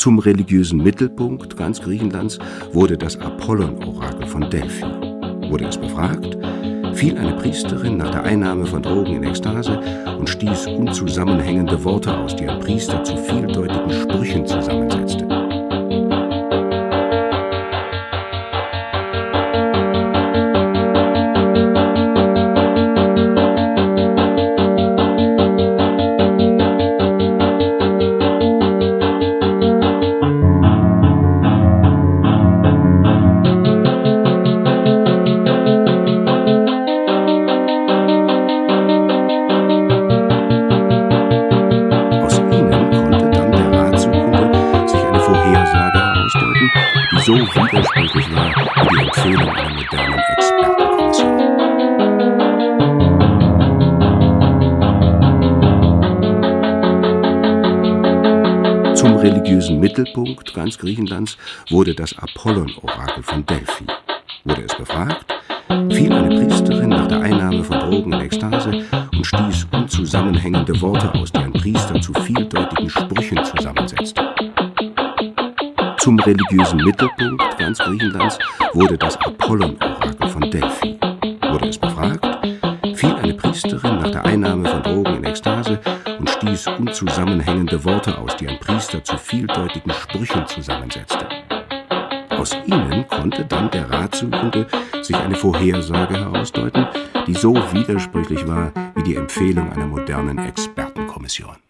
Zum religiösen Mittelpunkt ganz Griechenlands wurde das Apollon-Orakel von Delphi. Wurde es befragt, fiel eine Priesterin nach der Einnahme von Drogen in Ekstase und stieß unzusammenhängende Worte aus, die ein Priester zu vieldeutigen Sprüchen zusammensetzte. So widersprüchlich war wie die Empfehlung einer modernen Expertenkommission. Zum religiösen Mittelpunkt ganz Griechenlands wurde das Apollon-Orakel von Delphi. Wurde es befragt, fiel eine Priesterin nach der Einnahme von Drogen in Ekstase und stieß unzusammenhängende Worte aus, die ein Priester zu vieldeutigen Sprüchen zusammensetzte. Zum religiösen Mittelpunkt ganz Griechenlands wurde das Apollon-Orakel von Delphi. Wurde es befragt, fiel eine Priesterin nach der Einnahme von Drogen in Ekstase und stieß unzusammenhängende Worte aus, die ein Priester zu vieldeutigen Sprüchen zusammensetzte. Aus ihnen konnte dann der Ratsuchende sich eine Vorhersage herausdeuten, die so widersprüchlich war wie die Empfehlung einer modernen Expertenkommission.